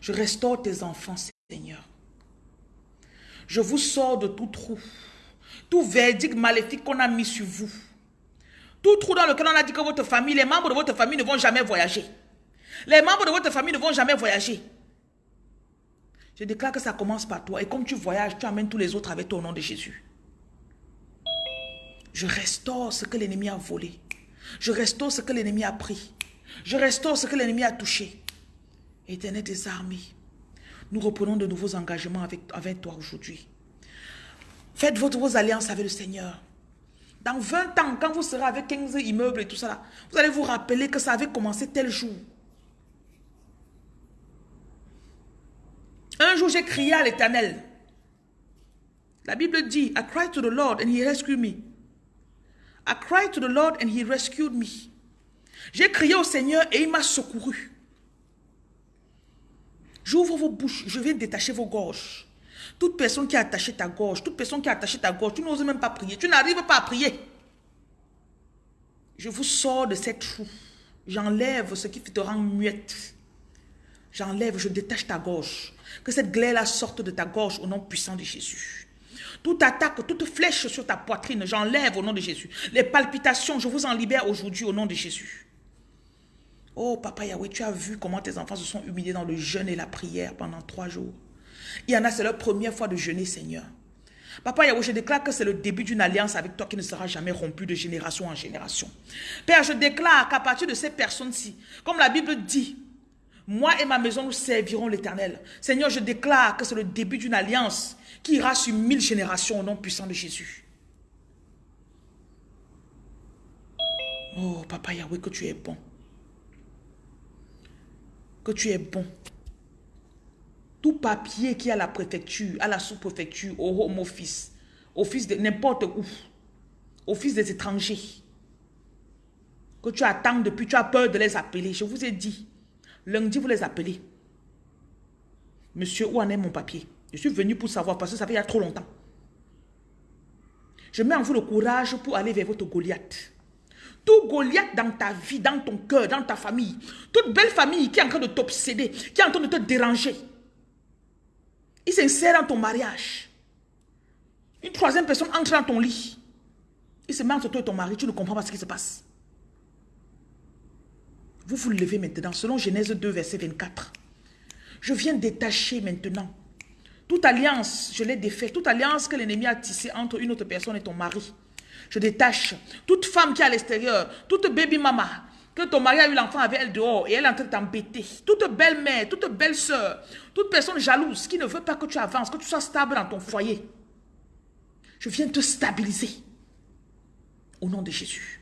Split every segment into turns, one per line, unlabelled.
Je restaure tes enfants, Seigneur. Je vous sors de tout trou, tout verdict maléfique qu'on a mis sur vous. Tout trou dans lequel on a dit que votre famille, les membres de votre famille ne vont jamais voyager. Les membres de votre famille ne vont jamais voyager. Je déclare que ça commence par toi. Et comme tu voyages, tu amènes tous les autres avec toi au nom de Jésus. Je restaure ce que l'ennemi a volé. Je restaure ce que l'ennemi a pris. Je restaure ce que l'ennemi a touché. Éternel des armées, nous reprenons de nouveaux engagements avec, toi aujourd'hui. Faites votre, vos alliances avec le Seigneur. Dans 20 ans, quand vous serez avec 15 immeubles et tout ça, vous allez vous rappeler que ça avait commencé tel jour. Un jour, j'ai crié à l'éternel. La Bible dit, I cried to the Lord and he rescued me. I cried to the Lord and he rescued me. J'ai crié au Seigneur et il m'a secouru. J'ouvre vos bouches, je viens détacher vos gorges. Toute personne qui a attaché ta gorge, toute personne qui a attaché ta gorge, tu n'oses même pas prier, tu n'arrives pas à prier. Je vous sors de cette trou. J'enlève ce qui te rend muette. J'enlève, je détache ta gorge. Que cette glaire-là sorte de ta gorge au nom puissant de Jésus. Toute attaque, toute flèche sur ta poitrine, j'enlève au nom de Jésus. Les palpitations, je vous en libère aujourd'hui au nom de Jésus. Oh, Papa Yahweh, tu as vu comment tes enfants se sont humiliés dans le jeûne et la prière pendant trois jours. Il y en a, c'est leur première fois de jeûner, Seigneur. Papa Yahweh, je déclare que c'est le début d'une alliance avec toi qui ne sera jamais rompue de génération en génération. Père, je déclare qu'à partir de ces personnes-ci, comme la Bible dit, moi et ma maison, nous servirons l'éternel. Seigneur, je déclare que c'est le début d'une alliance qui ira sur mille générations au nom puissant de Jésus. Oh, Papa Yahweh, que tu es bon. Que tu es bon. Tout papier qui est à la préfecture, à la sous-préfecture, au home office, office de n'importe où, office des étrangers, que tu attends depuis, tu as peur de les appeler. Je vous ai dit, Lundi, vous les appelez. Monsieur, où en est mon papier? Je suis venu pour savoir parce que ça fait il y a trop longtemps. Je mets en vous le courage pour aller vers votre Goliath. Tout Goliath dans ta vie, dans ton cœur, dans ta famille. Toute belle famille qui est en train de t'obséder, qui est en train de te déranger. Il s'insère dans ton mariage. Une troisième personne entre dans ton lit. Il se met entre toi et ton mari, tu ne comprends pas ce qui se passe. Vous vous levez maintenant, selon Genèse 2, verset 24. Je viens détacher maintenant. Toute alliance, je l'ai défait. Toute alliance que l'ennemi a tissée entre une autre personne et ton mari. Je détache. Toute femme qui est à l'extérieur, toute baby mama, que ton mari a eu l'enfant avec elle dehors et elle est en train de t'embêter. Toute belle-mère, toute belle-sœur, toute personne jalouse qui ne veut pas que tu avances, que tu sois stable dans ton foyer. Je viens te stabiliser. Au nom de Jésus.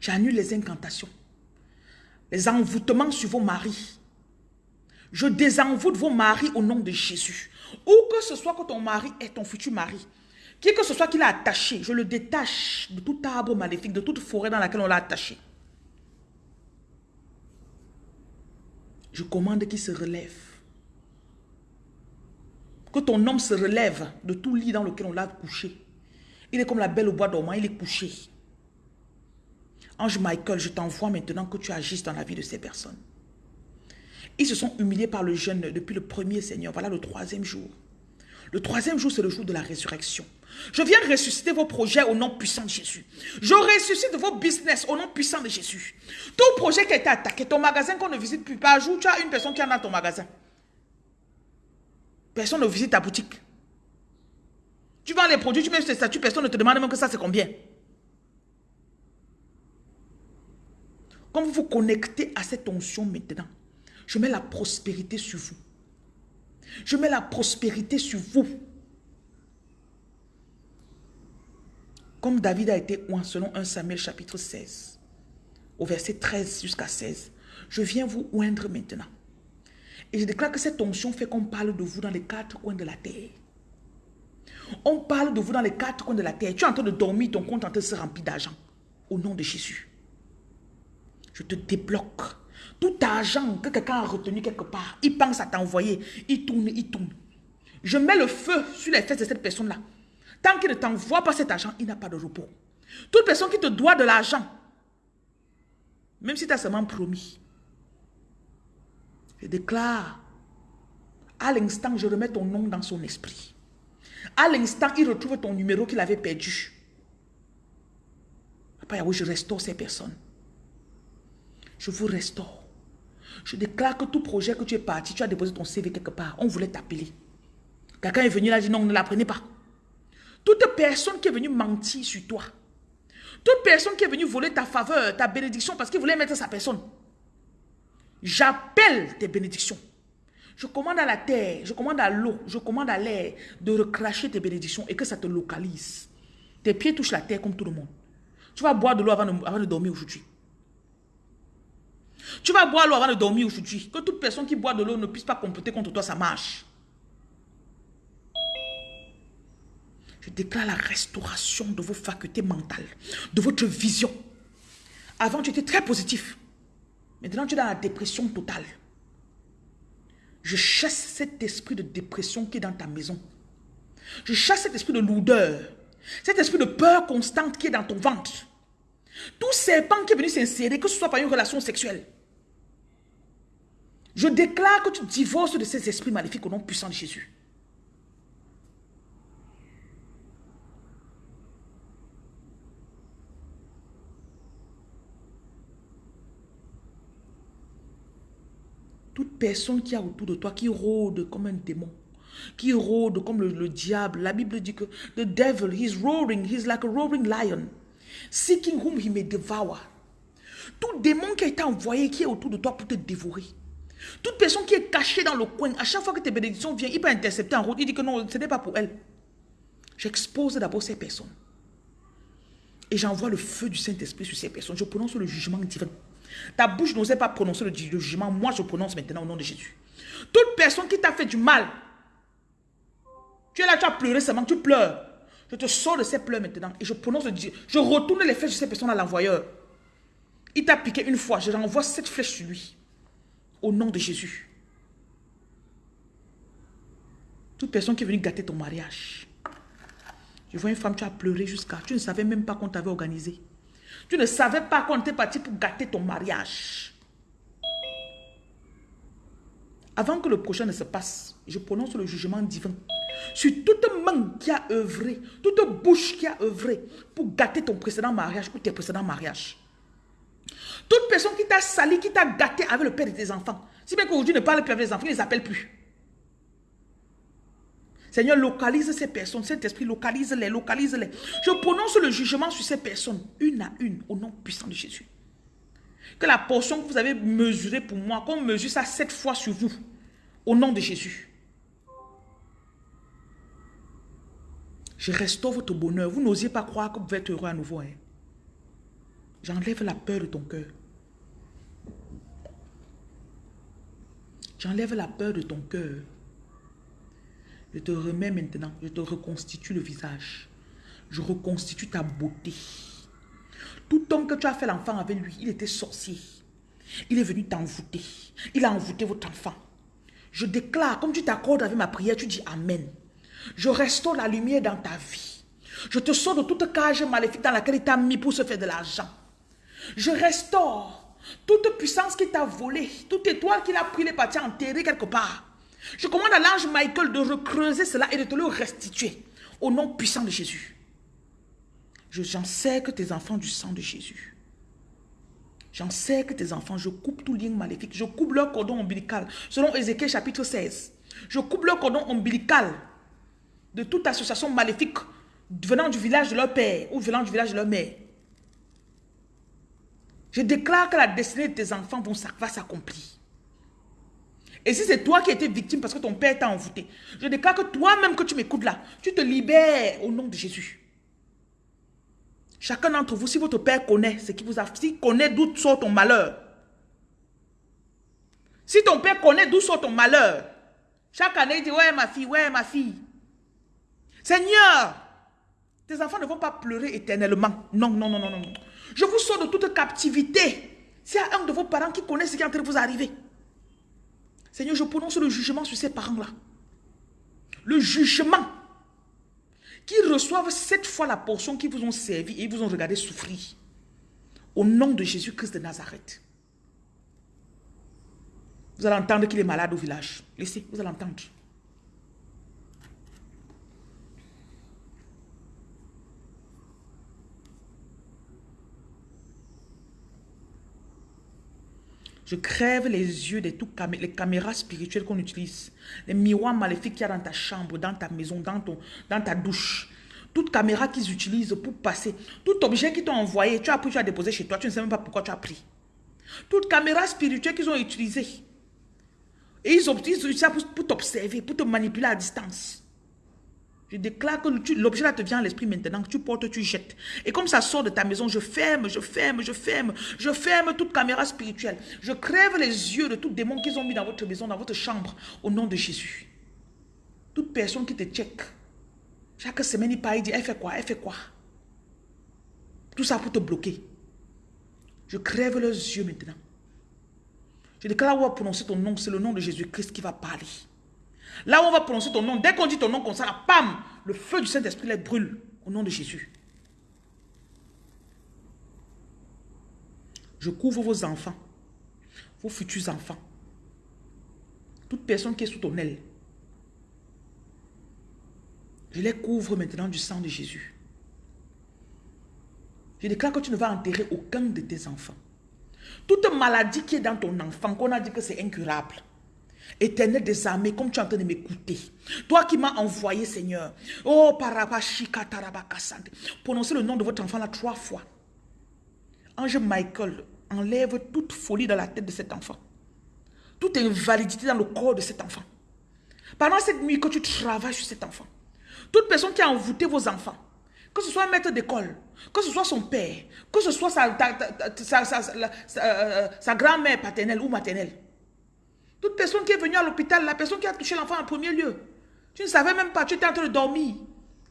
J'annule les incantations. Les envoûtements sur vos maris. Je désenvoûte vos maris au nom de Jésus. Où que ce soit que ton mari est ton futur mari. Qui que ce soit qu'il a attaché, je le détache de tout arbre maléfique, de toute forêt dans laquelle on l'a attaché. Je commande qu'il se relève. Que ton homme se relève de tout lit dans lequel on l'a couché. Il est comme la belle au bois dormant, il est couché. Ange Michael, je t'envoie maintenant que tu agisses dans la vie de ces personnes. Ils se sont humiliés par le jeûne depuis le premier Seigneur. Voilà le troisième jour. Le troisième jour, c'est le jour de la résurrection. Je viens ressusciter vos projets au nom puissant de Jésus. Je ressuscite vos business au nom puissant de Jésus. Tout projet qui a été attaqué, ton magasin qu'on ne visite plus, par jour, tu as une personne qui est dans ton magasin. Personne ne visite ta boutique. Tu vends les produits, tu mets tes statuts, personne ne te demande même que ça c'est combien. Quand vous vous connectez à cette onction maintenant, je mets la prospérité sur vous. Je mets la prospérité sur vous. Comme David a été oint selon 1 Samuel chapitre 16, au verset 13 jusqu'à 16, je viens vous oindre maintenant. Et je déclare que cette onction fait qu'on parle de vous dans les quatre coins de la terre. On parle de vous dans les quatre coins de la terre. Tu es en train de dormir, ton compte en train de se remplir d'argent. Au nom de Jésus je te débloque. Tout argent que quelqu'un a retenu quelque part, il pense à t'envoyer, il tourne, il tourne. Je mets le feu sur les fesses de cette personne-là. Tant qu'il ne t'envoie pas cet argent, il n'a pas de repos. Toute personne qui te doit de l'argent, Même si tu as seulement promis. Je déclare, à l'instant, je remets ton nom dans son esprit. À l'instant, il retrouve ton numéro qu'il avait perdu. Papa Yahweh, je restaure ces personnes. Je vous restaure. Je déclare que tout projet que tu es parti, tu as déposé ton CV quelque part, on voulait t'appeler. Quelqu'un est venu là, dit non, ne la prenez pas. Toute personne qui est venue mentir sur toi, toute personne qui est venue voler ta faveur, ta bénédiction, parce qu'il voulait mettre sa personne, j'appelle tes bénédictions. Je commande à la terre, je commande à l'eau, je commande à l'air de recracher tes bénédictions et que ça te localise. Tes pieds touchent la terre comme tout le monde. Tu vas boire de l'eau avant de dormir aujourd'hui. Tu vas boire l'eau avant de dormir aujourd'hui. Que toute personne qui boit de l'eau ne puisse pas compléter contre toi, ça marche. Je déclare la restauration de vos facultés mentales, de votre vision. Avant, tu étais très positif. Maintenant, tu es dans la dépression totale. Je chasse cet esprit de dépression qui est dans ta maison. Je chasse cet esprit de lourdeur. Cet esprit de peur constante qui est dans ton ventre. Tout serpent qui est venu s'insérer, que ce soit par une relation sexuelle. Je déclare que tu divorces de ces esprits maléfiques au nom puissant de Jésus. Toute personne qui a autour de toi, qui rôde comme un démon, qui rôde comme le, diable. La Bible dit que the devil, he's roaring, he's like a roaring lion, seeking whom he may devour. Tout démon qui a été envoyé, qui est autour de toi pour te dévorer. Toute personne qui est cachée dans le coin, à chaque fois que tes bénédictions viennent, il peut intercepter en route, il dit que non, ce n'est pas pour elle. J'expose d'abord ces personnes. Et j'envoie le feu du Saint-Esprit sur ces personnes. Je prononce le jugement divin. Ta bouche n'osait pas prononcer le jugement. Moi, je prononce maintenant au nom de Jésus. Toute personne qui t'a fait du mal, tu es là, tu as pleuré seulement, tu pleures. Je te sors de ces pleurs maintenant et je prononce le Je retourne les flèches de ces personnes à l'envoyeur. Il t'a piqué une fois, je renvoie cette flèche sur lui. Au nom de Jésus. Toute personne qui est venue gâter ton mariage. Je vois une femme, tu as pleuré jusqu'à... Tu ne savais même pas qu'on t'avait organisé. Tu ne savais pas qu'on était parti pour gâter ton mariage. Avant que le prochain ne se passe, je prononce le jugement divin sur toute main qui a œuvré, toute bouche qui a œuvré pour gâter ton précédent mariage ou tes précédents mariages. Toute personne qui t'a sali, qui t'a gâté avec le père de tes enfants. Si bien qu'aujourd'hui ne parle plus avec les enfants, ils ne les appellent plus. Seigneur, localise ces personnes. Cet esprit, localise-les, localise-les. Je prononce le jugement sur ces personnes, une à une, au nom puissant de Jésus. Que la portion que vous avez mesurée pour moi, qu'on mesure ça sept fois sur vous, au nom de Jésus. Je restaure votre bonheur. Vous n'osiez pas croire que vous êtes heureux à nouveau. Hein? J'enlève la peur de ton cœur. J'enlève la peur de ton cœur. Je te remets maintenant, je te reconstitue le visage. Je reconstitue ta beauté. Tout homme que tu as fait l'enfant avec lui, il était sorcier. Il est venu t'envoûter. Il a envoûté votre enfant. Je déclare, comme tu t'accordes avec ma prière, tu dis Amen. Je restaure la lumière dans ta vie. Je te sors de toute cage maléfique dans laquelle il t'a mis pour se faire de l'argent. Je restaure toute puissance qui t'a volé, toute étoile qu'il a pris les parties enterrées quelque part. Je commande à l'ange Michael de recreuser cela et de te le restituer. Au nom puissant de Jésus. J'en sais que tes enfants du sang de Jésus. J'en sais que tes enfants, je coupe tout lien maléfique. Je coupe leur cordon ombilical. Selon Ézéchiel chapitre 16. Je coupe leur cordon ombilical de toute association maléfique venant du village de leur père ou venant du village de leur mère. Je déclare que la destinée de tes enfants va s'accomplir. Et si c'est toi qui étais victime parce que ton père t'a envoûté, je déclare que toi-même que tu m'écoutes là, tu te libères au nom de Jésus. Chacun d'entre vous, si votre père connaît ce qui vous a, s'il connaît d'où sort ton malheur, si ton père connaît d'où sort ton malheur, chaque année il dit, ouais ma fille, ouais ma fille. Seigneur, tes enfants ne vont pas pleurer éternellement. Non, non, non, non, non. Je vous sors de toute captivité. S'il y un de vos parents qui connaît ce qui est en train de vous arriver, Seigneur, je prononce le jugement sur ces parents-là. Le jugement. Qu'ils reçoivent cette fois la portion qui vous ont servi et vous ont regardé souffrir. Au nom de Jésus-Christ de Nazareth. Vous allez entendre qu'il est malade au village. Laissez, vous allez entendre. Je crève les yeux de toutes les caméras spirituelles qu'on utilise. Les miroirs maléfiques qu'il y a dans ta chambre, dans ta maison, dans, ton, dans ta douche. Toute caméra qu'ils utilisent pour passer. Tout objet qu'ils t'ont envoyé, tu as pris, tu as déposé chez toi. Tu ne sais même pas pourquoi tu as pris. Toute caméra spirituelle qu'ils ont utilisée. Et ils utilisent ça pour t'observer, pour te manipuler à distance. Je déclare que l'objet là te vient à l'esprit maintenant, que tu portes, tu jettes. Et comme ça sort de ta maison, je ferme, je ferme, je ferme, je ferme toute caméra spirituelle. Je crève les yeux de tout démon qu'ils ont mis dans votre maison, dans votre chambre, au nom de Jésus. Toute personne qui te check, chaque semaine il parle, il dit, elle fait quoi, elle fait quoi? Tout ça pour te bloquer. Je crève leurs yeux maintenant. Je déclare on va prononcer ton nom, c'est le nom de Jésus-Christ qui va parler. Là où on va prononcer ton nom, dès qu'on dit ton nom comme ça, pam, le feu du Saint-Esprit les brûle au nom de Jésus. Je couvre vos enfants, vos futurs enfants. Toute personne qui est sous ton aile. Je les couvre maintenant du sang de Jésus. Je déclare que tu ne vas enterrer aucun de tes enfants. Toute maladie qui est dans ton enfant, qu'on a dit que c'est incurable, Éternel des armées, comme tu es en train de m'écouter. Toi qui m'as envoyé, Seigneur. Oh, parabashika tarabakasante. Prononcez le nom de votre enfant là trois fois. Ange Michael, enlève toute folie dans la tête de cet enfant. Toute invalidité dans le corps de cet enfant. Pendant cette nuit que tu travailles sur cet enfant. Toute personne qui a envoûté vos enfants. Que ce soit un maître d'école, que ce soit son père, que ce soit sa, sa grand-mère paternelle ou maternelle. Toute personne qui est venue à l'hôpital, la personne qui a touché l'enfant en premier lieu, tu ne savais même pas, tu étais en train de dormir.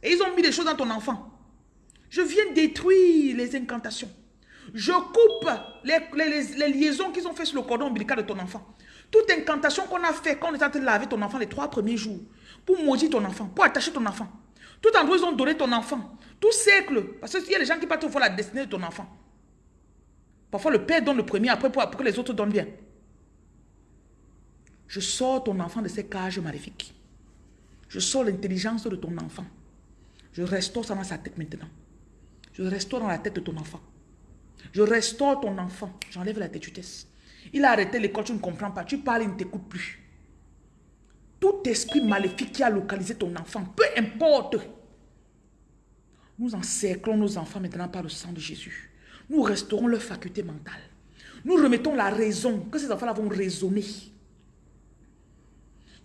Et ils ont mis des choses dans ton enfant. Je viens détruire les incantations. Je coupe les, liaisons qu'ils ont fait sur le cordon ombilical de ton enfant. Toute incantation qu'on a fait quand on est en train de laver ton enfant les trois premiers jours, pour maudire ton enfant, pour attacher ton enfant. Tout endroit, ils ont donné ton enfant. Tout cercle. Parce qu'il y a des gens qui partent voir la destinée de ton enfant. Parfois, le père donne le premier, après pour que les autres donnent bien. Je sors ton enfant de ces cages maléfiques. Je sors l'intelligence de ton enfant. Je restaure ça dans sa tête maintenant. Je restaure dans la tête de ton enfant. Je restaure ton enfant. J'enlève la têtutesse. Il a arrêté l'école, tu ne comprends pas. Tu parles, il ne t'écoute plus. Tout esprit maléfique qui a localisé ton enfant, peu importe. Nous encerclons nos enfants maintenant par le sang de Jésus. Nous restaurons leur faculté mentale. Nous remettons la raison, que ces enfants-là vont raisonner.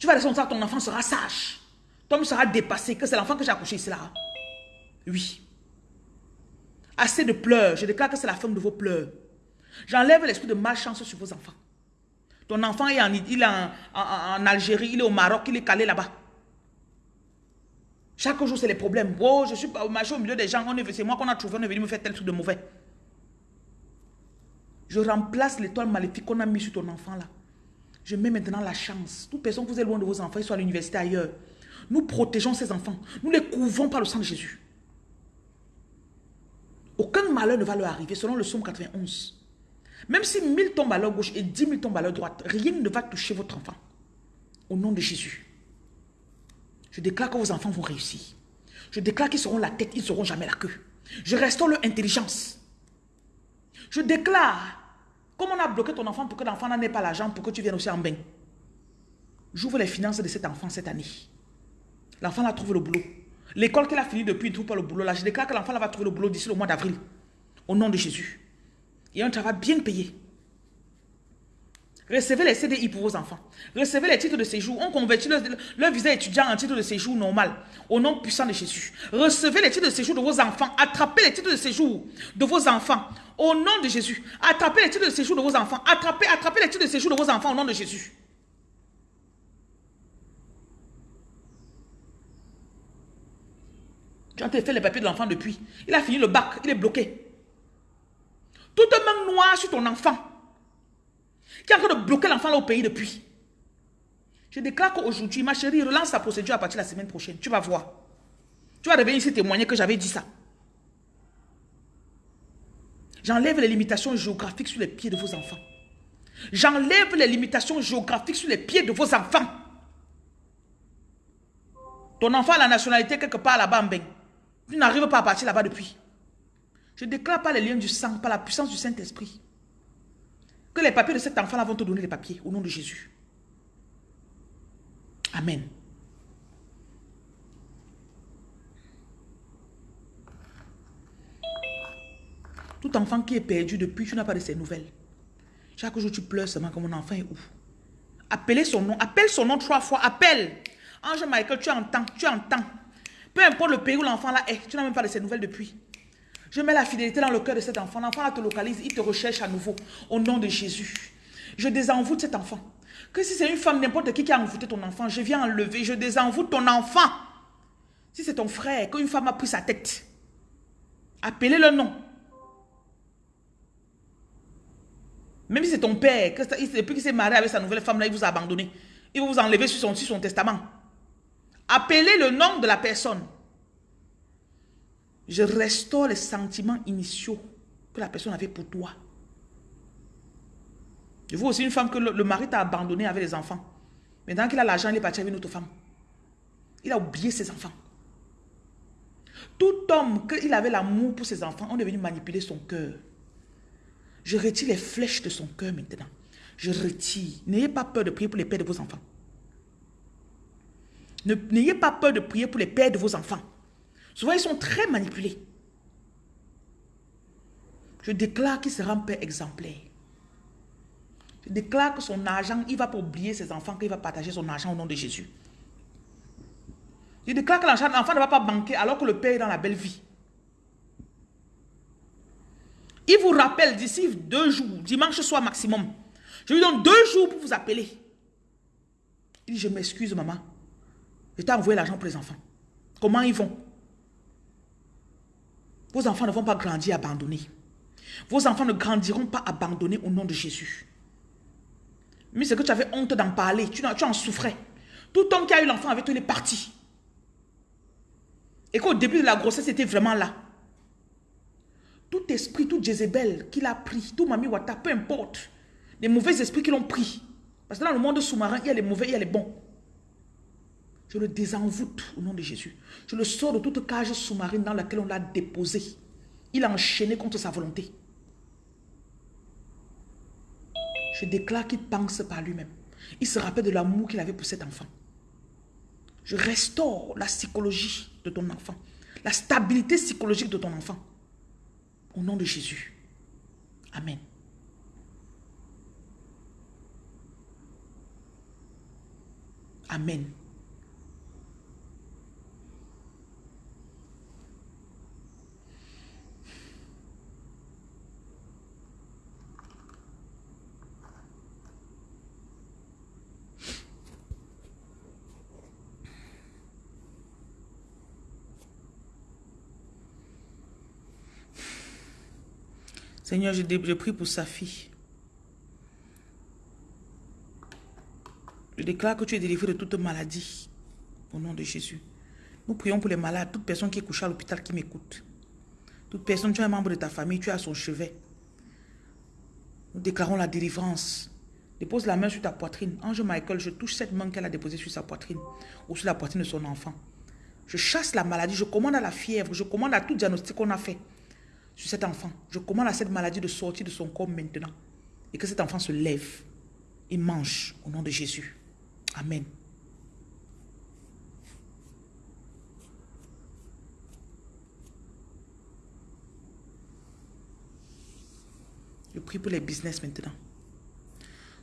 Tu vas laisser ça, ton enfant sera sage. Ton homme sera dépassé, que c'est l'enfant que j'ai accouché ici là. Oui. Assez de pleurs. Je déclare que c'est la femme de vos pleurs. J'enlève l'esprit de malchance sur vos enfants. Ton enfant est en, il est en, Algérie, il est au Maroc, il est calé là-bas. Chaque jour, c'est les problèmes. Oh, je suis marché au milieu des gens. C'est moi qu'on a trouvé, on est venu me faire tel truc de mauvais. Je remplace l'étoile maléfique qu'on a mis sur ton enfant là. Je mets maintenant la chance. Toute personne que vous êtes loin de vos enfants, ils sont à l'université ailleurs. Nous protégeons ces enfants. Nous les couvrons par le sang de Jésus. Aucun malheur ne va leur arriver selon le psaume 91. Même si mille tombent à leur gauche et dix mille tombent à leur droite, rien ne va toucher votre enfant. Au nom de Jésus. Je déclare que vos enfants vont réussir. Je déclare qu'ils seront la tête, ils ne seront jamais la queue. Je restaure leur intelligence. Je déclare Comment on a bloqué ton enfant pour que l'enfant n'en ait pas l'argent pour que tu viennes aussi en bain? J'ouvre les finances de cet enfant cette année. L'enfant a trouvé le boulot. L'école qu'il a fini depuis, il ne trouve pas le boulot. Là, je déclare que l'enfant va trouver le boulot d'ici le mois d'avril. Au nom de Jésus. Et un travail bien payé. Recevez les CDI pour vos enfants. Recevez les titres de séjour. On convertit leur, visa étudiant en titre de séjour normal. Au nom puissant de Jésus. Recevez les titres de séjour de vos enfants. Attrapez les titres de séjour de vos enfants. Au nom de Jésus. Attrapez les titres de séjour de vos enfants. Attrapez, attrapez les titres de séjour de vos enfants au nom de Jésus. Tu as fait les papiers de l'enfant depuis. Il a fini le bac. Il est bloqué. Toute main noire sur ton enfant. Qui est en train de bloquer l'enfant là au pays depuis. Je déclare qu'aujourd'hui, ma chérie, relance sa procédure à partir de la semaine prochaine. Tu vas voir. Tu vas revenir ici témoigner que j'avais dit ça. J'enlève les limitations géographiques sur les pieds de vos enfants. J'enlève les limitations géographiques sur les pieds de vos enfants. Ton enfant a la nationalité quelque part là-bas en Tu n'arrives pas à partir là-bas depuis. Je déclare pas les liens du sang, par la puissance du Saint-Esprit. Que les papiers de cet enfant-là vont te donner les papiers au nom de Jésus. Amen. Tout enfant qui est perdu depuis, tu n'as pas de ses nouvelles. Chaque jour, tu pleures seulement comme mon enfant est où Appelez son nom. Appelle son nom trois fois. Appelle. Ange Michael, tu entends. Tu entends. Peu importe le pays où l'enfant là est, tu n'as même pas de ses nouvelles depuis. Je mets la fidélité dans le cœur de cet enfant. L'enfant te localise, il te recherche à nouveau. Au nom de Jésus. Je désenvoûte cet enfant. Que si c'est une femme, n'importe qui qui a envoûté ton enfant, je viens enlever, je désenvoûte ton enfant. Si c'est ton frère, qu'une femme a pris sa tête, appelez le nom. Même si c'est ton père, depuis qu'il s'est marié avec sa nouvelle femme, là, il vous a abandonné. Il va vous enlever sur son testament. Appelez le nom de la personne. Je restaure les sentiments initiaux que la personne avait pour toi. Je vois aussi une femme que le, mari t'a abandonné avec les enfants. Maintenant qu'il a l'argent, il est parti avec une autre femme. Il a oublié ses enfants. Tout homme, qu'il avait l'amour pour ses enfants, on est venu manipuler son cœur. Je retire les flèches de son cœur maintenant. Je retire. N'ayez pas peur de prier pour les pères de vos enfants. N'ayez pas peur de prier pour les pères de vos enfants. Souvent, ils sont très manipulés. Je déclare qu'il sera un père exemplaire. Je déclare que son argent, il va pas oublier ses enfants, qu'il va partager son argent au nom de Jésus. Je déclare que l'enfant ne va pas banquer alors que le père est dans la belle vie. Il vous rappelle d'ici deux jours, dimanche soir maximum. Je lui donne deux jours pour vous appeler. Il dit, je m'excuse maman. Je t'ai envoyé l'argent pour les enfants. Comment ils vont? Vos enfants ne vont pas grandir abandonnés. Vos enfants ne grandiront pas abandonnés au nom de Jésus. Mais c'est que tu avais honte d'en parler. Tu, en souffrais. Tout homme qui a eu l'enfant avec toi, il est parti. Et qu'au début de la grossesse, c'était vraiment là. Tout esprit, tout Jézabel qu'il a pris, tout Mami Wata, peu importe. Les mauvais esprits qui l'ont pris. Parce que dans le monde sous-marin, il y a les mauvais, il y a les bons. Je le désenvoûte au nom de Jésus. Je le sors de toute cage sous-marine dans laquelle on l'a déposé. Il a enchaîné contre sa volonté. Je déclare qu'il pense par lui-même. Il se rappelle de l'amour qu'il avait pour cet enfant. Je restaure la psychologie de ton enfant. La stabilité psychologique de ton enfant. Au nom de Jésus. Amen. Amen. Seigneur, je, prie pour sa fille. Je déclare que tu es délivré de toute maladie. Au nom de Jésus. Nous prions pour les malades, toute personne qui est couchée à l'hôpital qui m'écoute. Toute personne, tu es un membre de ta famille, tu as son chevet. Nous déclarons la délivrance. Dépose la main sur ta poitrine. Ange Michael, je touche cette main qu'elle a déposée sur sa poitrine ou sur la poitrine de son enfant. Je chasse la maladie, je commande à la fièvre, je commande à tout diagnostic qu'on a fait sur cet enfant. Je commande à cette maladie de sortir de son corps maintenant. Et que cet enfant se lève et mange au nom de Jésus. Amen. Je prie pour les business maintenant.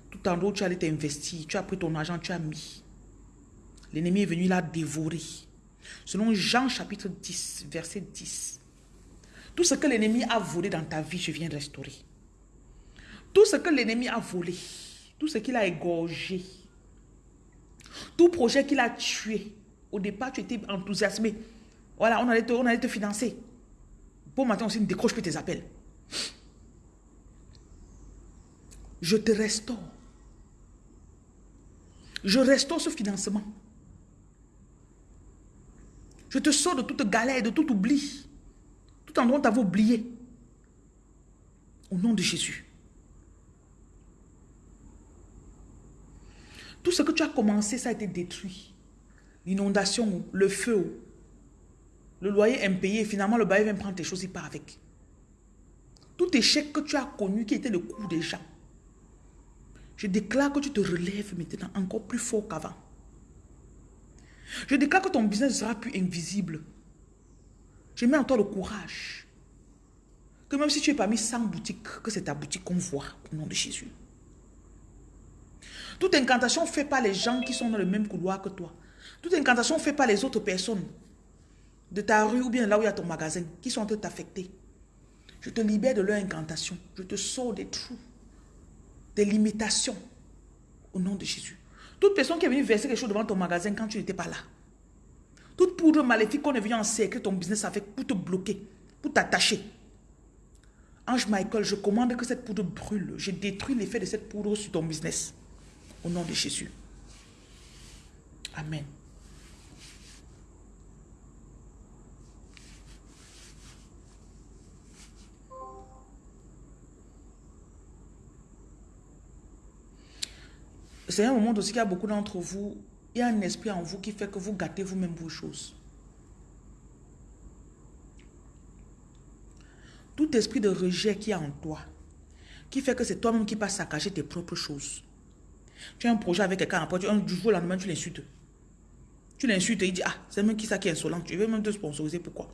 Tout en haut, tu allais t'investir, tu as pris ton argent, tu as mis. L'ennemi est venu là dévorer. Selon Jean chapitre 10, verset 10. Tout ce que l'ennemi a volé dans ta vie, je viens restaurer. Tout ce que l'ennemi a volé, tout ce qu'il a égorgé, tout projet qu'il a tué, au départ, tu étais enthousiasmé. Voilà, on allait te, on allait te financer. Pour matin aussi, ne décroche plus tes appels. Je te restaure. Je restaure ce financement. Je te sors de toute galère, de tout oubli endroit, tu avais oublié. Au nom de Jésus. Tout ce que tu as commencé, ça a été détruit. L'inondation, le feu, le loyer impayé, finalement le bail vient prendre tes choses, il part avec. Tout échec que tu as connu qui était le coup des gens. Je déclare que tu te relèves maintenant encore plus fort qu'avant. Je déclare que ton business sera plus invisible. Je mets en toi le courage. Que même si tu es parmi 100 boutiques, que c'est ta boutique qu'on voit au nom de Jésus. Toute incantation fait par les gens qui sont dans le même couloir que toi. Toute incantation fait par les autres personnes de ta rue ou bien là où il y a ton magasin qui sont en train de t'affecter. Je te libère de leur incantation. Je te sors des trous, des limitations au nom de Jésus. Toute personne qui est venue verser quelque chose devant ton magasin quand tu n'étais pas là. Toute poudre maléfique qu'on est venu encercler ton business avec pour te bloquer, pour t'attacher. Ange Michael, je commande que cette poudre brûle. Je détruis l'effet de cette poudre sur ton business. Au nom de Jésus. Amen. C'est un moment aussi qu'il y a beaucoup d'entre vous, il y a un esprit en vous qui fait que vous gâtez vous-même vos choses. Tout esprit de rejet qui est en toi, qui fait que c'est toi-même qui passes à cacher tes propres choses. Tu as un projet avec quelqu'un, après, du jour au lendemain, tu l'insultes. Tu l'insultes et il dit, ah, c'est même qui ça qui est insolent. Tu veux même te sponsoriser, pourquoi?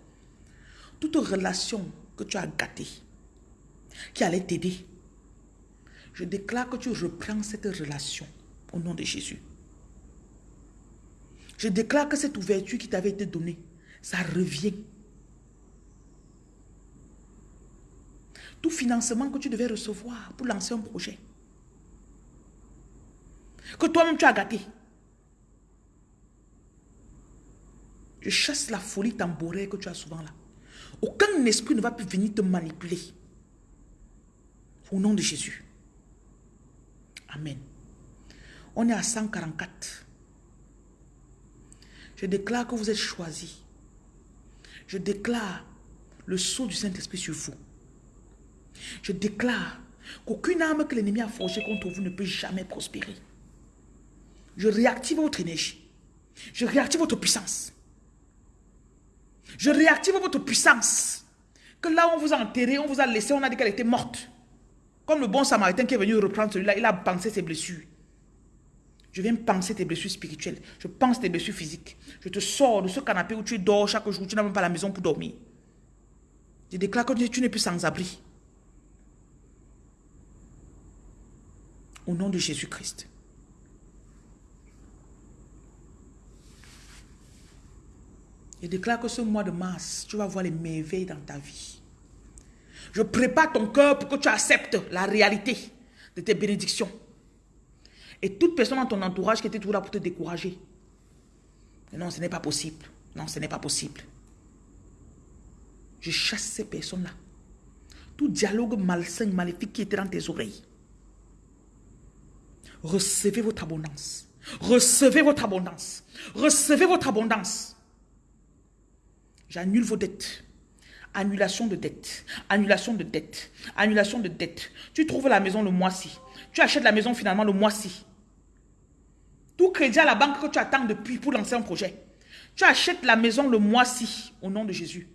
Toute relation que tu as gâtée, qui allait t'aider, je déclare que tu reprends cette relation au nom de Jésus. Je déclare que cette ouverture qui t'avait été donnée, ça revient. Tout financement que tu devais recevoir pour lancer un projet, que toi-même tu as gâté. Je chasse la folie tambourée que tu as souvent là. Aucun esprit ne va plus venir te manipuler. Au nom de Jésus. Amen. On est à 144. Je déclare que vous êtes choisis. Je déclare le saut du Saint-Esprit sur vous. Je déclare qu'aucune arme que l'ennemi a forgée contre vous ne peut jamais prospérer. Je réactive votre énergie. Je réactive votre puissance. Je réactive votre puissance. Que là, on vous a enterré, on vous a laissé, on a dit qu'elle était morte. Comme le bon samaritain qui est venu reprendre celui-là, il a pensé ses blessures. Je viens penser tes blessures spirituelles. Je pense tes blessures physiques. Je te sors de ce canapé où tu dors chaque jour. Tu n'as même pas la maison pour dormir. Je déclare que tu n'es plus sans abri. Au nom de Jésus-Christ. Je déclare que ce mois de mars, tu vas voir les merveilles dans ta vie. Je prépare ton cœur pour que tu acceptes la réalité de tes bénédictions. Et toute personne dans ton entourage qui était toujours là pour te décourager. non, ce n'est pas possible. Non, ce n'est pas possible. Je chasse ces personnes-là. Tout dialogue malsain, maléfique qui était dans tes oreilles. Recevez votre abondance. Recevez votre abondance. Recevez votre abondance. J'annule vos dettes. Annulation de dettes. Annulation de dettes. Annulation de dettes. Tu trouves la maison le mois-ci. Tu achètes la maison finalement le mois-ci. Tout crédit à la banque que tu attends depuis pour lancer un projet. Tu achètes la maison le mois-ci au nom de Jésus.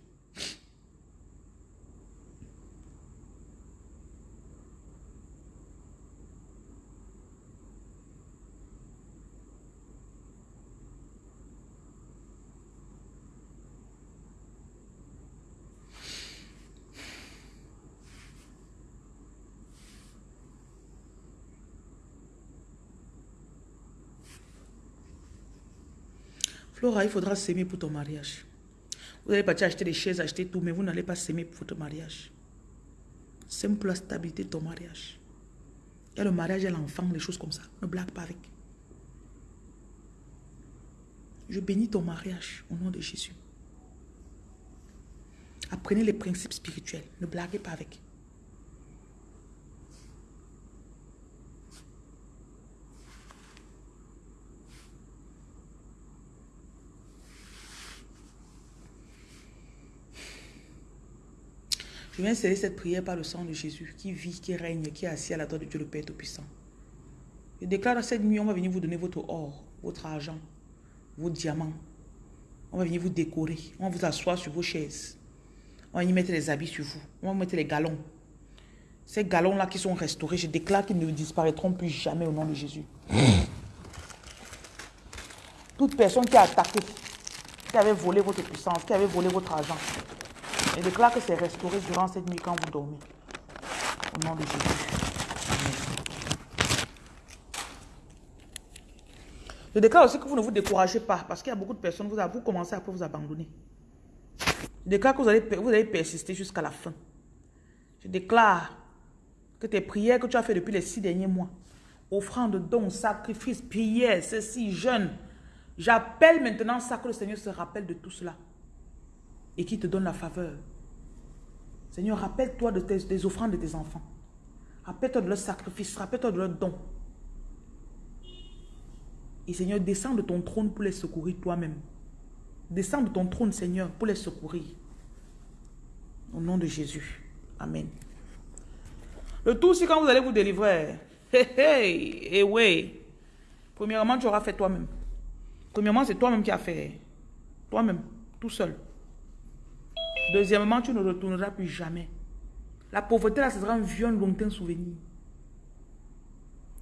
Flora, il faudra s'aimer pour ton mariage. Vous allez partir acheter des chaises, acheter tout, mais vous n'allez pas s'aimer pour votre mariage. Sème pour la stabilité de ton mariage. Il y a le mariage et l'enfant, des choses comme ça. Ne blague pas avec. Je bénis ton mariage au nom de Jésus. Apprenez les principes spirituels. Ne blaguez pas avec. Je viens sceller cette prière par le sang de Jésus qui vit, qui règne, qui est assis à la droite de Dieu le Père Tout-Puissant. Je déclare cette nuit, on va venir vous donner votre or, votre argent, vos diamants. On va venir vous décorer. On va vous asseoir sur vos chaises. On va y mettre les habits sur vous. On va mettre les galons. Ces galons-là qui sont restaurés, je déclare qu'ils ne disparaîtront plus jamais au nom de Jésus. Toute personne qui a attaqué, qui avait volé votre puissance, qui avait volé votre argent, je déclare que c'est restauré durant cette nuit quand vous dormez. Au nom de Jésus. Je déclare aussi que vous ne vous découragez pas parce qu'il y a beaucoup de personnes, vous, vous commencez à vous abandonner. Je déclare que vous allez, vous allez persister jusqu'à la fin. Je déclare que tes prières que tu as fait depuis les six derniers mois, offrande, dons, sacrifices, prières, ceci, jeûne, j'appelle maintenant ça que le Seigneur se rappelle de tout cela et qui te donne la faveur. Seigneur, rappelle-toi de des offrandes de tes enfants. Rappelle-toi de leurs sacrifices, rappelle-toi de leurs dons. Et Seigneur, descends de ton trône pour les secourir toi-même. Descends de ton trône, Seigneur, pour les secourir. Au nom de Jésus. Amen. Le tout, c'est quand vous allez vous délivrer. Hey, hey, et eh oui. Premièrement, tu auras fait toi-même. Premièrement, c'est toi-même qui as fait. Toi-même, tout seul. Deuxièmement, tu ne retourneras plus jamais. La pauvreté, là, ce sera un vieux, lointain souvenir.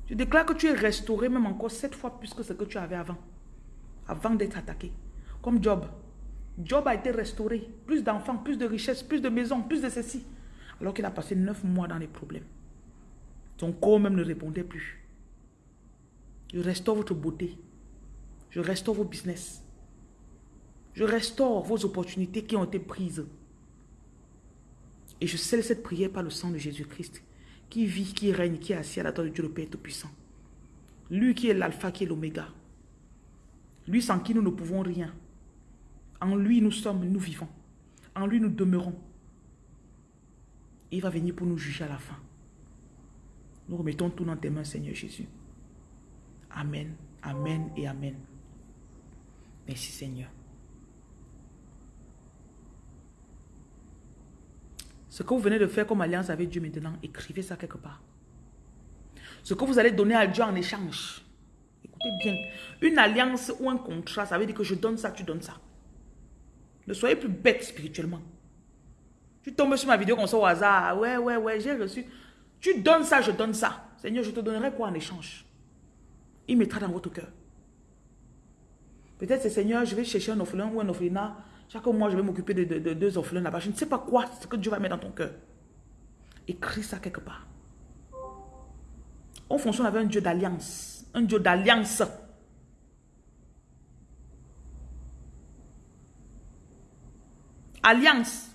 Je déclare que tu es restauré même encore sept fois plus que ce que tu avais avant. Avant d'être attaqué. Comme Job. Job a été restauré. Plus d'enfants, plus de richesses, plus de maisons, plus de ceci. Alors qu'il a passé neuf mois dans les problèmes. Son corps même ne répondait plus. Je restaure votre beauté. Je restaure vos business. Je restaure vos opportunités qui ont été prises. Et je scelle cette prière par le sang de Jésus-Christ qui vit, qui règne, qui est assis à la droite de Dieu le Père Tout-Puissant. Lui qui est l'alpha, qui est l'oméga. Lui sans qui nous ne pouvons rien. En lui nous sommes, nous vivons. En lui nous demeurons. Il va venir pour nous juger à la fin. Nous remettons tout dans tes mains, Seigneur Jésus. Amen, Amen et Amen. Merci Seigneur. Ce que vous venez de faire comme alliance avec Dieu maintenant, écrivez ça quelque part. Ce que vous allez donner à Dieu en échange. Écoutez bien. Une alliance ou un contrat, ça veut dire que je donne ça, tu donnes ça. Ne soyez plus bête spirituellement. Tu tombes sur ma vidéo comme ça au hasard. Ouais, ouais, ouais, j'ai reçu. Tu donnes ça, je donne ça. Seigneur, je te donnerai quoi en échange? Il mettra dans votre cœur. Peut-être c'est Seigneur, je vais chercher un orphelin ou un orphelinat chaque mois, je vais m'occuper de, deux orphelins là-bas. Je ne sais pas quoi, ce que Dieu va mettre dans ton cœur. Écris ça quelque part. On fonctionne avec un Dieu d'alliance. Un Dieu d'alliance. Alliance.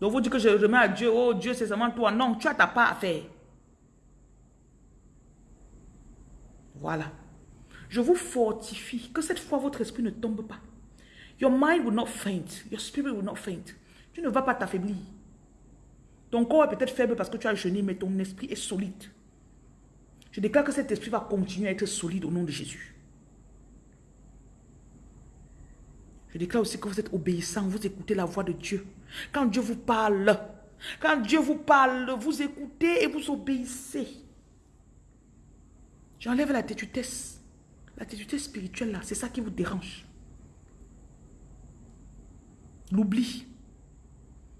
Donc vous dites que je remets à Dieu, oh Dieu c'est seulement toi. Non, tu as ta part à faire. Voilà. Je vous fortifie que cette fois votre esprit ne tombe pas. Your mind will not faint. Your spirit will not faint. Tu ne vas pas t'affaiblir. Ton corps est peut-être faible parce que tu as jeûné, mais ton esprit est solide. Je déclare que cet esprit va continuer à être solide au nom de Jésus. Je déclare aussi que vous êtes obéissant, vous écoutez la voix de Dieu. Quand Dieu vous parle, quand Dieu vous parle, vous écoutez et vous obéissez. J'enlève la tétutesse. L'attitude spirituelle là, c'est ça qui vous dérange. L'oubli.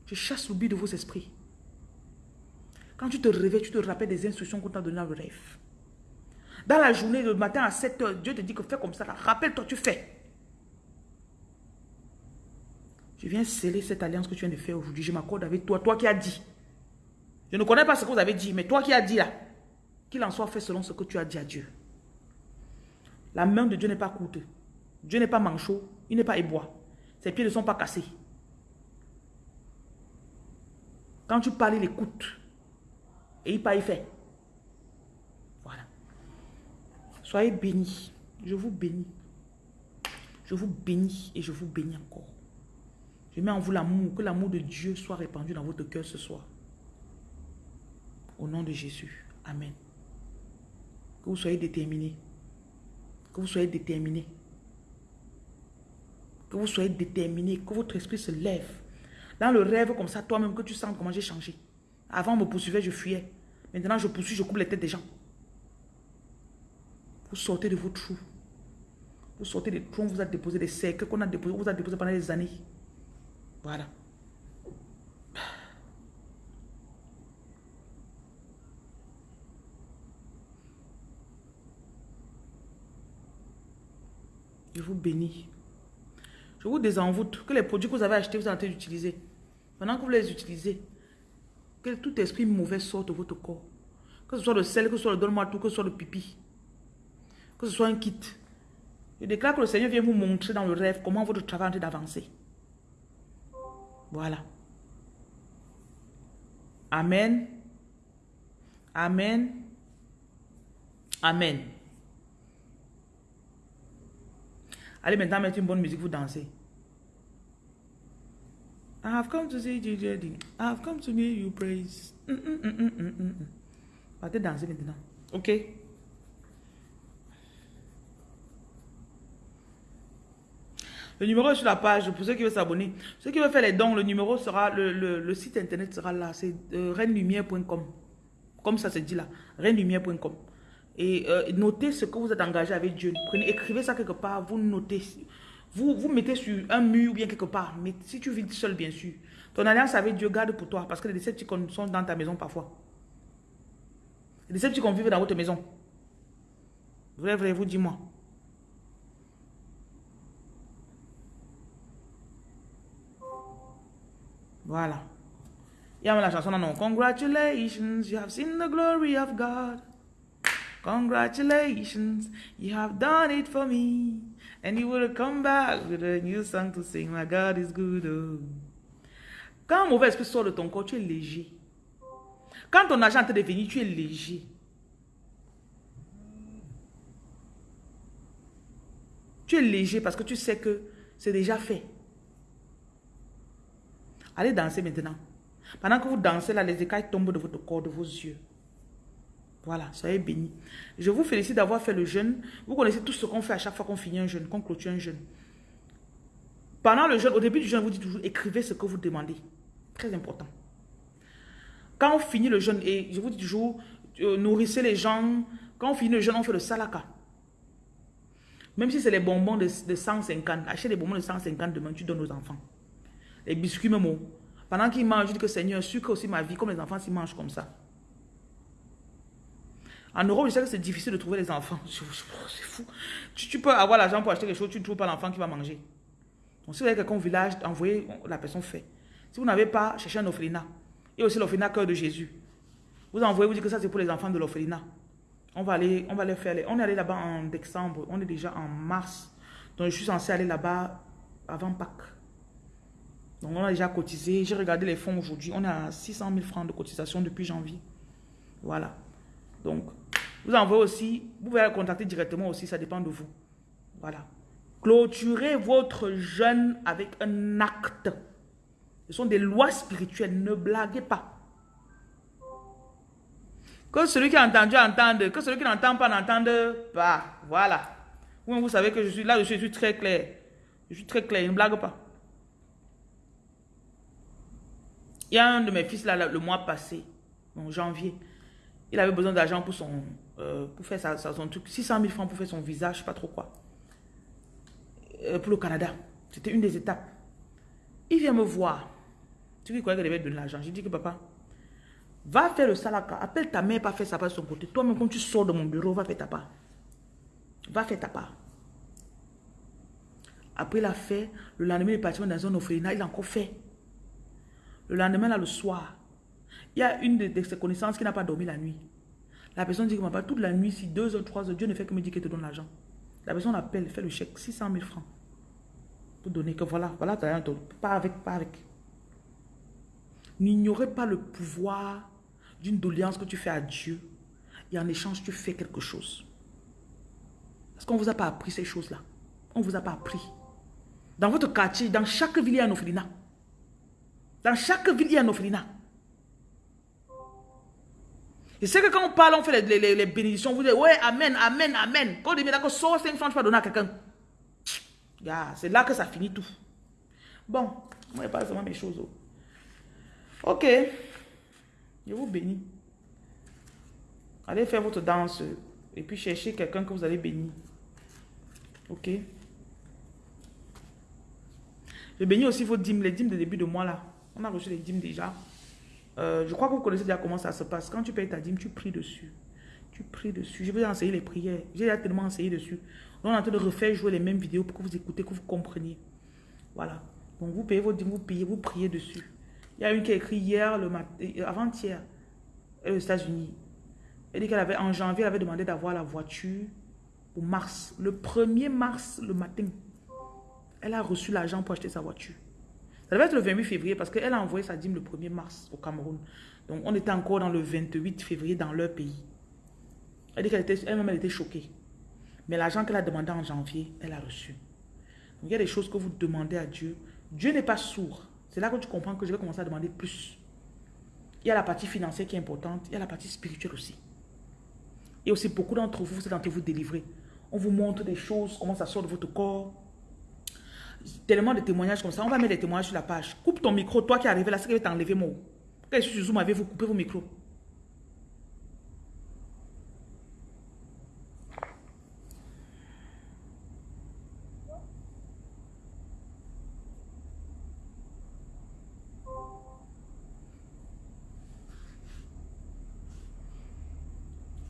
Je chasse l'oubli de vos esprits. Quand tu te réveilles, tu te rappelles des instructions qu'on t'a données dans le rêve. Dans la journée, le matin à 7 h Dieu te dit que fais comme ça. Rappelle-toi, tu fais. Je viens sceller cette alliance que tu viens de faire aujourd'hui. Je m'accorde avec toi, toi qui as dit. Je ne connais pas ce que vous avez dit, mais toi qui as dit là, qu'il en soit fait selon ce que tu as dit à Dieu. La main de Dieu n'est pas courte. Dieu n'est pas manchot. Il n'est pas ébois. Ses pieds ne sont pas cassés. Quand tu parles, il écoute. Et il pas, il fait. Voilà. Soyez bénis. Je vous bénis. Je vous bénis et je vous bénis encore. Je mets en vous l'amour. Que l'amour de Dieu soit répandu dans votre cœur ce soir. Au nom de Jésus. Amen. Que vous soyez déterminés. Que vous soyez déterminé. Que vous soyez déterminé, que votre esprit se lève. Dans le rêve comme ça, toi-même, que tu sens comment j'ai changé. Avant, on me poursuivait, je fuyais. Maintenant, je poursuis, je coupe les têtes des gens. Vous sortez de vos trous. Vous sortez des trous, on vous a déposé des cercles qu'on a déposé, on vous a déposé pendant des années. Voilà. Je vous bénis. Je vous désenvoûte que les produits que vous avez achetés, vous êtes en train d'utiliser. Pendant que vous les utilisez, que tout esprit mauvais sorte de votre corps. Que ce soit le sel, que ce soit le donne-moi tout, que ce soit le pipi. Que ce soit un kit. Je déclare que le Seigneur vient vous montrer dans le rêve comment votre travail est d'avancer. Voilà. Amen. Amen. Amen. Allez maintenant mettre une bonne musique, vous dansez. I have come to see you, I have come to hear you praise. Mm, mm, mm, danser maintenant. Ok? Le numéro est sur la page pour ceux qui veulent s'abonner. Ceux qui veulent faire les dons, le numéro sera, le, site internet sera là. C'est euh, Comme ça se dit là. Renlumière.com. Et euh, notez ce que vous êtes engagé avec Dieu. Écrivez ça quelque part, vous notez. Vous, vous mettez sur un mur ou bien quelque part. Mais si tu vis seul, bien sûr. Ton alliance avec Dieu garde pour toi. Parce que les Décepticons sont dans ta maison parfois. Les Décepticons vivent dans votre maison. Vrai, vrai, vous dis-moi. Voilà. Il y a la chanson, non, non. Congratulations, you have seen the glory of God. Congratulations, you have done it for me. And you will come back with a new song to sing. My God is good. Oh. Quand un mauvais esprit sort de ton corps, tu es léger. Quand ton argent te devenu, tu es léger. Tu es léger parce que tu sais que c'est déjà fait. Allez danser maintenant. Pendant que vous dansez, là, les écailles tombent de votre corps, de vos yeux. Voilà, soyez bénis. Je vous félicite d'avoir fait le jeûne. Vous connaissez tout ce qu'on fait à chaque fois qu'on finit un jeûne, qu'on clôture un jeûne. Pendant le jeûne, au début du jeûne, vous dites toujours, écrivez ce que vous demandez. Très important. Quand on finit le jeûne, et je vous dis toujours, euh, nourrissez les gens. Quand on finit le jeûne, on fait le salaka. Même si c'est les bonbons de, 150, achetez des bonbons de 150 demain, tu donnes aux enfants. Les biscuits même. Pendant qu'ils mangent, je dis que Seigneur, sucre aussi ma vie, comme les enfants s'ils mangent comme ça. En Europe, je sais que c'est difficile de trouver les enfants. C'est fou. Tu, peux avoir l'argent pour acheter quelque chose, tu ne trouves pas l'enfant qui va manger. Donc, si vous avez quelqu'un au village, envoyez, la personne fait. Si vous n'avez pas, cherchez un orphelinat. Et aussi l'orphelinat cœur de Jésus. Vous envoyez, vous dites que ça c'est pour les enfants de l'orphelinat. On va aller, on va les faire. On est allé là-bas en décembre. On est déjà en mars. Donc, je suis censé aller là-bas avant Pâques. Donc, on a déjà cotisé. J'ai regardé les fonds aujourd'hui. On à 600 000 francs de cotisation depuis janvier. Voilà. Donc, vous envoyez aussi, vous pouvez la contacter directement aussi, ça dépend de vous. Voilà. Clôturez votre jeûne avec un acte. Ce sont des lois spirituelles, ne blaguez pas. Que celui qui a entendu entende, que celui qui n'entend pas n'entende pas. Voilà. Vous, vous savez que je suis là, je suis très clair. Je suis très clair, ne blague pas. Il y a un de mes fils là, le mois passé, en janvier. Il avait besoin d'argent pour son euh, pour faire son truc. 600 000 francs pour faire son visage, je sais pas trop quoi. Euh, pour le Canada. C'était une des étapes. Il vient me voir. Tu dis quoi qu'il devait donner l'argent? J'ai dit que papa, va faire le salaka. Appelle ta mère, pas faire sa part de son côté. Toi-même, quand tu sors de mon bureau, va faire ta part. Va faire ta part. Après, il a fait. Le lendemain, il est parti dans un orphelinat. Il a encore fait. Le lendemain, là, le soir, il y a une de, ses connaissances qui n'a pas dormi la nuit. La personne dit que toute la nuit, si deux ou trois heures, Dieu ne fait que me dire qu'il te donne l'argent. La personne appelle, fait le chèque, 600 000 francs. Pour donner que voilà, voilà, pas avec, pas avec. N'ignorez pas le pouvoir d'une doléance que tu fais à Dieu. Et en échange, tu fais quelque chose. Est-ce qu'on ne vous a pas appris ces choses-là On ne vous a pas appris. Dans votre quartier, dans chaque ville, il y a un orphelinat. Dans chaque ville, il y a un orphelinat. Et c'est que quand on parle, on fait les, les, bénédictions, vous dites, ouais, amen, amen, amen. Quand on dit, mais d'accord, sors 5 francs, tu vas donner à quelqu'un. c'est là que ça finit tout. Bon, moi, pas seulement mes choses. Oh. Ok. Je vous bénis. Allez faire votre danse et puis cherchez quelqu'un que vous allez bénir. Ok. Je bénis aussi vos dîmes, les dîmes de début de mois là. On a reçu les dîmes déjà. Euh, je crois que vous connaissez déjà comment ça se passe. Quand tu payes ta dîme, tu pries dessus. Tu pries dessus. Je vais enseigner les prières. J'ai déjà tellement enseigné dessus. On est en train de refaire jouer les mêmes vidéos pour que vous écoutez, que vous compreniez. Voilà. Donc vous payez vos dîmes, vous payez, vous priez dessus. Il y a une qui a écrit hier, euh, avant-hier, aux États-Unis. Elle dit qu'elle avait, en janvier, elle avait demandé d'avoir la voiture au mars. Le 1er mars, le matin, elle a reçu l'argent pour acheter sa voiture. Ça devait être le 28 février parce qu'elle a envoyé sa dîme le 1er mars au Cameroun. Donc, on était encore dans le 28 février dans leur pays. Elle dit qu'elle était, elle-même, elle était choquée. Mais l'argent qu'elle a demandé en janvier, elle a reçu. Donc, il y a des choses que vous demandez à Dieu. Dieu n'est pas sourd. C'est là que tu comprends que je vais commencer à demander plus. Il y a la partie financière qui est importante. Il y a la partie spirituelle aussi. Et aussi, beaucoup d'entre vous, vous êtes en train de vous délivrer. On vous montre des choses, comment ça sort de votre corps tellement de témoignages comme ça. On va mettre des témoignages sur la page. Coupe ton micro. Toi qui es arrivé là, c'est va t'enlever mon. Quand je suis sur Zoom, vous coupé vos micros.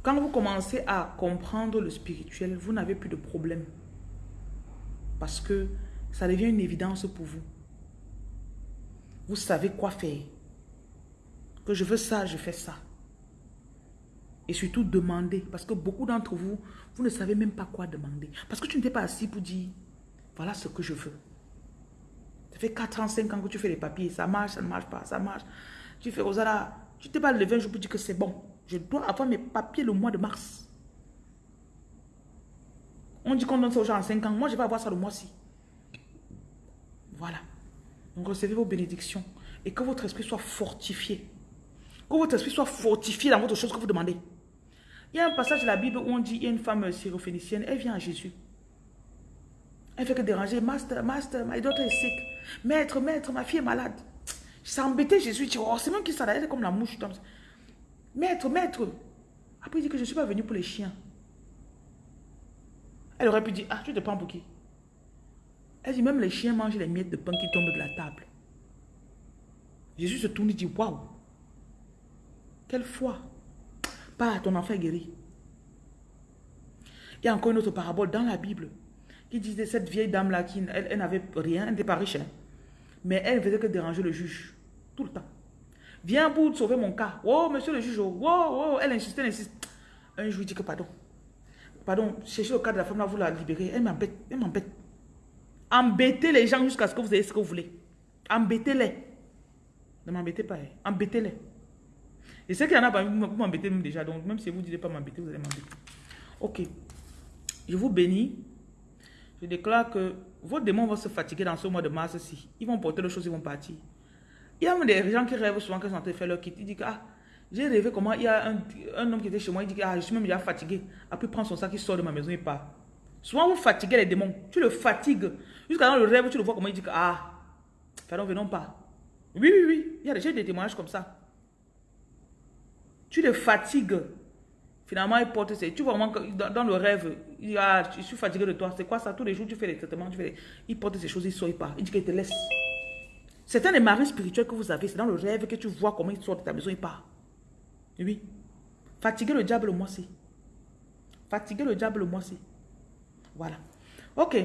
Quand vous commencez à comprendre le spirituel, vous n'avez plus de problème. Parce que ça devient une évidence pour vous. Vous savez quoi faire. Que je veux ça, je fais ça. Et surtout demander. Parce que beaucoup d'entre vous, vous ne savez même pas quoi demander. Parce que tu n'étais pas assis pour dire, voilà ce que je veux. Ça fait 4 ans, 5 ans que tu fais les papiers. Ça marche, ça ne marche pas, ça marche. Tu fais, Rosala, tu t'es pas levé un jour pour dire que c'est bon. Je dois avoir mes papiers le mois de mars. On dit qu'on donne ça aux gens en 5 ans. Moi, je vais avoir ça le mois-ci. Voilà. Recevez vos bénédictions et que votre esprit soit fortifié. Que votre esprit soit fortifié dans votre chose que vous demandez. Il y a un passage de la Bible où on dit, il y a une femme syrophénicienne, elle vient à Jésus. Elle fait que déranger, Master, Master, my daughter is sick. Maître, maître, ma fille est malade. Ça embêtait Jésus, dit, oh, c'est même qui ça, elle est comme la mouche. Maître, maître. Après, il dit que je ne suis pas venu pour les chiens. Elle aurait pu dire, ah, tu te prends pour qui? Elle dit, même les chiens mangent les miettes de pain qui tombent de la table. Jésus se tourne et dit, waouh, quelle foi. Pas ton enfant est guéri. Il y a encore une autre parabole dans la Bible qui disait cette vieille dame-là, qui elle, n'avait rien, elle n'était pas riche, hein. mais elle ne faisait que déranger le juge, tout le temps. Viens pour sauver mon cas. Oh, monsieur le juge, oh, oh, elle insistait, elle insiste. Un jour, il dit que pardon. Pardon, cherchez le cas de la femme là, vous la libérez. Elle m'embête, elle m'embête. Embêtez les gens jusqu'à ce que vous ayez ce que vous voulez. Embêtez-les. Ne m'embêtez pas. Hein. Embêtez-les. Je sais qu'il y en a pas, vous m'embêtez même déjà. Donc, même si vous ne dites pas m'embêter, vous allez m'embêter. Ok. Je vous bénis. Je déclare que vos démons vont se fatiguer dans ce mois de mars-ci. Ils vont porter les choses, ils vont partir. Il y a même des gens qui rêvent souvent qu'ils sont en train de faire leur kit. Ils disent ah, j'ai rêvé comment il y a un, un, homme qui était chez moi. Il dit ah, je suis même déjà fatigué. Après, il prend son sac, il sort de ma maison, il part. Souvent, vous fatiguez les démons. Tu le fatigues. Jusqu'à dans le rêve, tu le vois comment il dit que, ah, pardon, venons pas. Oui, oui, oui. Il y a déjà des témoignages comme ça. Tu le fatigues. Finalement, il porte ses... Tu vois vraiment que dans, le rêve, il dit, ah, je suis fatigué de toi. C'est quoi ça? Tous les jours, tu fais les traitements, tu fais Il porte ces choses, il sort, il part. Il dit qu'il te laisse. C'est un des maris spirituels que vous avez. C'est dans le rêve que tu vois comment il sort de ta maison, il part. Oui. Fatiguer le diable, moi-ci. Fatiguer le diable, moi-ci. Voilà. OK.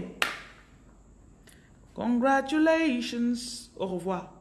Congratulations. Au revoir.